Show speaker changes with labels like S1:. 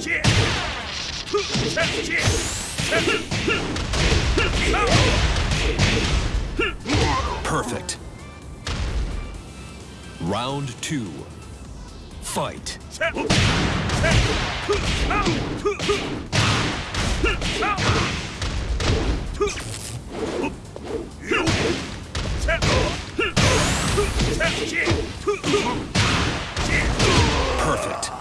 S1: Yeah! Perfect. Round two. Fight. Perfect.